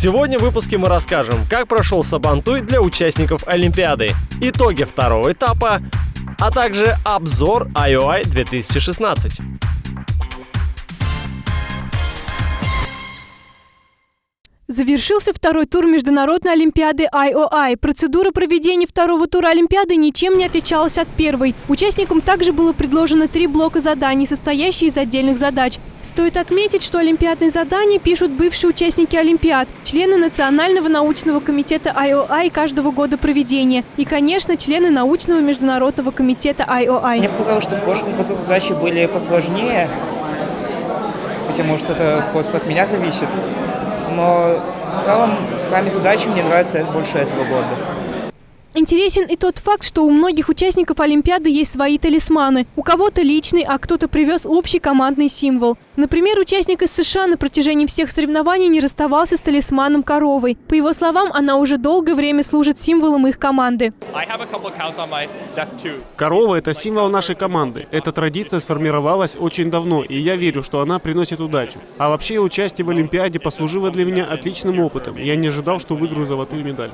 Сегодня в выпуске мы расскажем, как прошел Сабантуй для участников Олимпиады, итоги второго этапа, а также обзор IOI 2016. Завершился второй тур Международной Олимпиады IOI. Процедура проведения второго тура Олимпиады ничем не отличалась от первой. Участникам также было предложено три блока заданий, состоящие из отдельных задач. Стоит отметить, что олимпиадные задания пишут бывшие участники Олимпиад, члены Национального научного комитета IOI каждого года проведения и, конечно, члены научного международного комитета IOI. Мне показалось, что в прошлом году задачи были посложнее, потому что это просто от меня зависит но в целом сами задачи мне нравятся больше этого года. Интересен и тот факт, что у многих участников Олимпиады есть свои талисманы. У кого-то личный, а кто-то привез общий командный символ. Например, участник из США на протяжении всех соревнований не расставался с талисманом коровой. По его словам, она уже долгое время служит символом их команды. Корова – это символ нашей команды. Эта традиция сформировалась очень давно, и я верю, что она приносит удачу. А вообще, участие в Олимпиаде послужило для меня отличным опытом. Я не ожидал, что выиграю золотую медаль.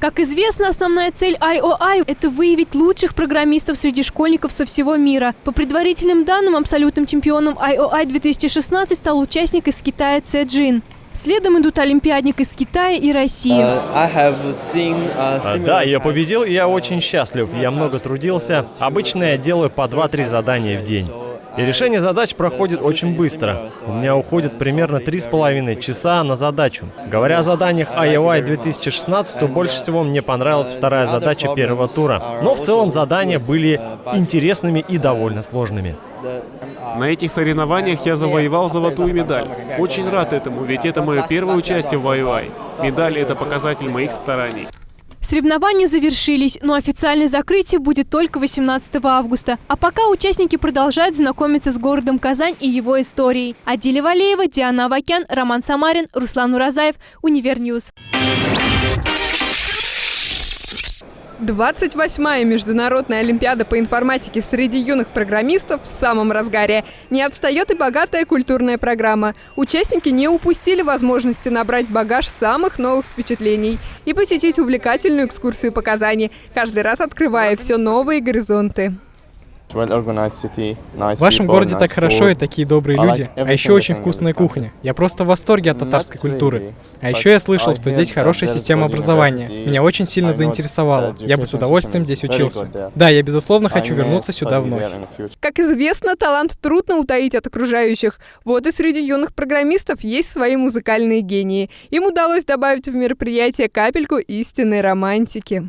Как известно, основная цель IOI – это выявить лучших программистов среди школьников со всего мира. По предварительным данным, абсолютным чемпионом IOI 2016 стал участник из Китая Цэ Джин. Следом идут олимпиадник из Китая и России. Uh, seen, uh, да, я победил, и я очень счастлив. Я много трудился. Обычно я делаю по 2-3 задания в день. И решение задач проходит очень быстро. У меня уходит примерно 3,5 часа на задачу. Говоря о заданиях IOI 2016, то больше всего мне понравилась вторая задача первого тура. Но в целом задания были интересными и довольно сложными. На этих соревнованиях я завоевал золотую медаль. Очень рад этому, ведь это мое первое участие в IOI. Медаль — это показатель моих стараний. Соревнования завершились, но официальное закрытие будет только 18 августа. А пока участники продолжают знакомиться с городом Казань и его историей. Адиля Валеева, Диана Авакян, Роман Самарин, Руслан Уразаев, Универньюз. 28-я Международная Олимпиада по информатике среди юных программистов в самом разгаре. Не отстает и богатая культурная программа. Участники не упустили возможности набрать багаж самых новых впечатлений и посетить увлекательную экскурсию по Казани, каждый раз открывая все новые горизонты. В вашем городе так хорошо и такие добрые люди, а еще очень вкусная кухня. Я просто в восторге от татарской культуры. А еще я слышал, что здесь хорошая система образования. Меня очень сильно заинтересовало. Я бы с удовольствием здесь учился. Да, я безусловно хочу вернуться сюда вновь. Как известно, талант трудно утаить от окружающих. Вот и среди юных программистов есть свои музыкальные гении. Им удалось добавить в мероприятие капельку истинной романтики.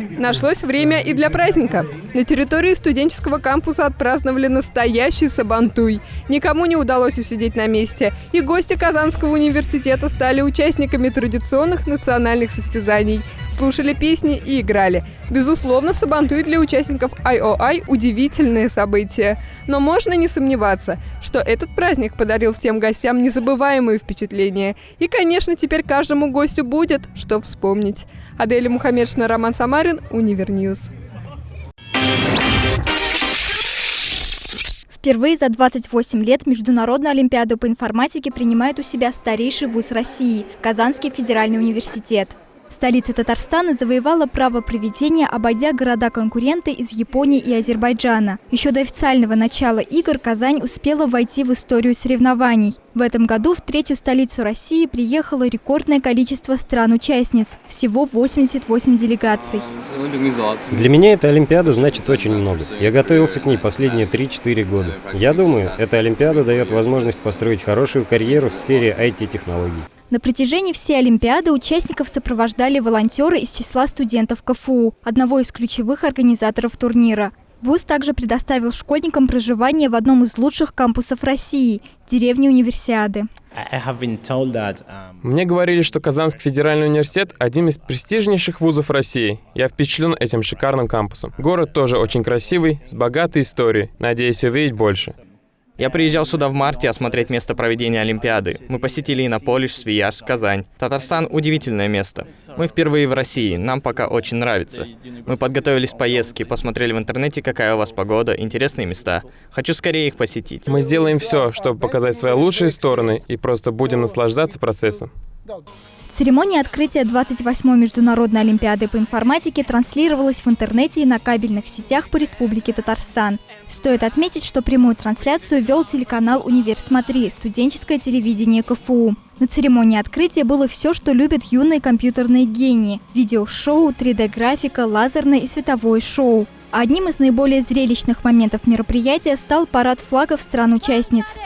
Нашлось время и для праздника. На территории студенческого кампуса отпраздновали настоящий сабантуй. Никому не удалось усидеть на месте, и гости Казанского университета стали участниками традиционных национальных состязаний, слушали песни и играли. Безусловно, сабантуй для участников IOI – удивительное событие. Но можно не сомневаться, что этот праздник подарил всем гостям незабываемые впечатления. И, конечно, теперь каждому гостю будет что вспомнить. Аделя Мухаммедшина, Роман Самарин, Универньюз. Впервые за 28 лет Международную Олимпиаду по информатике принимает у себя старейший вуз России – Казанский федеральный университет. Столица Татарстана завоевала право проведения, обойдя города-конкуренты из Японии и Азербайджана. Еще до официального начала игр Казань успела войти в историю соревнований. В этом году в третью столицу России приехало рекордное количество стран-участниц – всего 88 делегаций. Для меня эта Олимпиада значит очень много. Я готовился к ней последние 3-4 года. Я думаю, эта Олимпиада дает возможность построить хорошую карьеру в сфере IT-технологий. На протяжении всей Олимпиады участников сопровождали волонтеры из числа студентов КФУ, одного из ключевых организаторов турнира. ВУЗ также предоставил школьникам проживание в одном из лучших кампусов России – деревне Универсиады. Um, Мне говорили, что Казанский федеральный университет – один из престижнейших вузов России. Я впечатлен этим шикарным кампусом. Город тоже очень красивый, с богатой историей. Надеюсь увидеть больше. Я приезжал сюда в марте осмотреть место проведения Олимпиады. Мы посетили Иннополиш, Свияж, Казань. Татарстан — удивительное место. Мы впервые в России, нам пока очень нравится. Мы подготовились к поездке, посмотрели в интернете, какая у вас погода, интересные места. Хочу скорее их посетить. Мы сделаем все, чтобы показать свои лучшие стороны и просто будем наслаждаться процессом. Церемония открытия 28-й Международной Олимпиады по информатике транслировалась в интернете и на кабельных сетях по Республике Татарстан. Стоит отметить, что прямую трансляцию вел телеканал «Универ Смотри» студенческое телевидение КФУ. На церемонии открытия было все, что любят юные компьютерные гении – видеошоу, 3D-графика, лазерное и световое шоу. Одним из наиболее зрелищных моментов мероприятия стал парад флагов стран-участниц.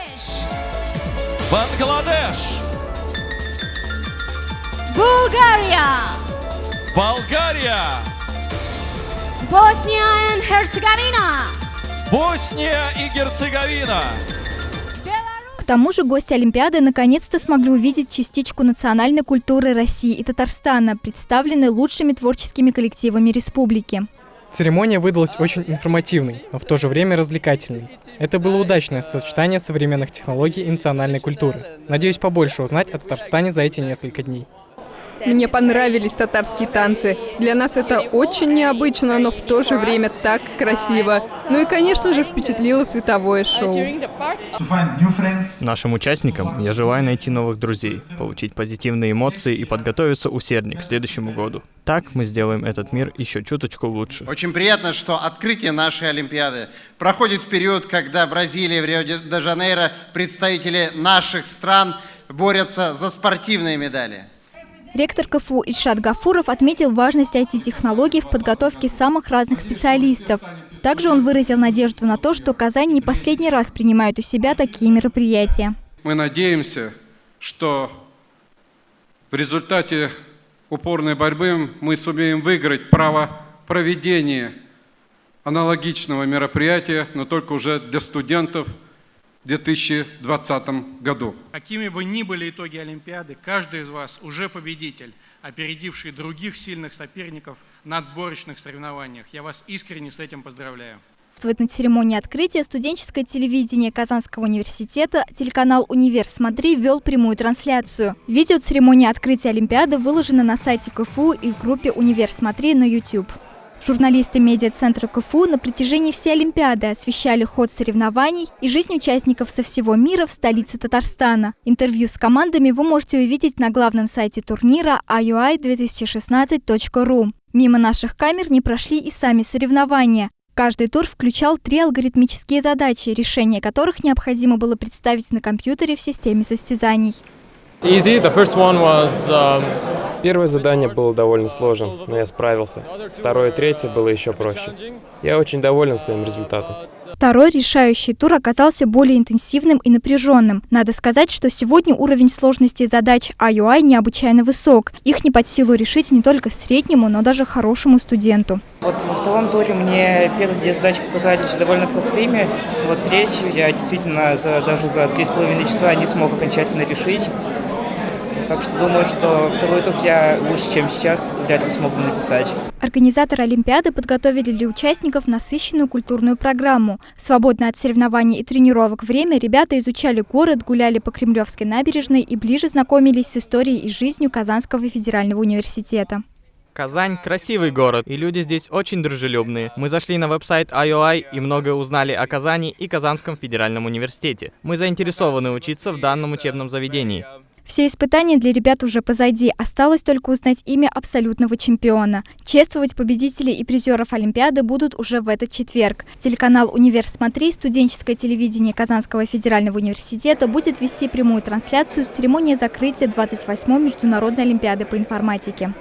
Бангладеш! Bulgaria, Болгария! Bosnia and Herzegovina, Босния и Герцеговина! К тому же гости Олимпиады наконец-то смогли увидеть частичку национальной культуры России и Татарстана, представленной лучшими творческими коллективами республики. Церемония выдалась очень информативной, но в то же время развлекательной. Это было удачное сочетание современных технологий и национальной культуры. Надеюсь побольше узнать о Татарстане за эти несколько дней. Мне понравились татарские танцы. Для нас это очень необычно, но в то же время так красиво. Ну и, конечно же, впечатлило световое шоу. Нашим участникам я желаю найти новых друзей, получить позитивные эмоции и подготовиться усерднее к следующему году. Так мы сделаем этот мир еще чуточку лучше. Очень приятно, что открытие нашей Олимпиады проходит в период, когда Бразилия в Рио-де-Жанейро представители наших стран борются за спортивные медали. Ректор КФУ Ильшат Гафуров отметил важность IT-технологий в подготовке самых разных специалистов. Также он выразил надежду на то, что Казань не последний раз принимает у себя такие мероприятия. Мы надеемся, что в результате упорной борьбы мы сумеем выиграть право проведения аналогичного мероприятия, но только уже для студентов – 2020 году. Какими бы ни были итоги Олимпиады, каждый из вас уже победитель, опередивший других сильных соперников на отборочных соревнованиях. Я вас искренне с этим поздравляю. На церемонии открытия студенческое телевидение Казанского университета телеканал «Универ Смотри» вел прямую трансляцию. Видео церемонии открытия Олимпиады выложено на сайте КФУ и в группе «Универ Смотри» на YouTube. Журналисты медиацентра КФУ на протяжении всей Олимпиады освещали ход соревнований и жизнь участников со всего мира в столице Татарстана. Интервью с командами вы можете увидеть на главном сайте турнира iui2016.ru. Мимо наших камер не прошли и сами соревнования. Каждый тур включал три алгоритмические задачи, решение которых необходимо было представить на компьютере в системе состязаний. Easy. The first one was, um... Первое задание было довольно сложным, но я справился. Второе и третье было еще проще. Я очень доволен своим результатом. Второй решающий тур оказался более интенсивным и напряженным. Надо сказать, что сегодня уровень сложности задач IUI необычайно высок. Их не под силу решить не только среднему, но даже хорошему студенту. Вот во втором туре мне первые две задачи показались довольно простыми. Вот третью я действительно за, даже за три с половиной часа не смог окончательно решить. Так что думаю, что второй тур я лучше, чем сейчас, вряд ли смогу написать. Организаторы Олимпиады подготовили для участников насыщенную культурную программу. Свободное от соревнований и тренировок время ребята изучали город, гуляли по Кремлевской набережной и ближе знакомились с историей и жизнью Казанского федерального университета. Казань – красивый город, и люди здесь очень дружелюбные. Мы зашли на веб-сайт IOI и многое узнали о Казани и Казанском федеральном университете. Мы заинтересованы учиться в данном учебном заведении. Все испытания для ребят уже позади. Осталось только узнать имя абсолютного чемпиона. Чествовать победителей и призеров Олимпиады будут уже в этот четверг. Телеканал «Универ Смотри», студенческое телевидение Казанского федерального университета будет вести прямую трансляцию с церемонии закрытия 28-й Международной Олимпиады по информатике.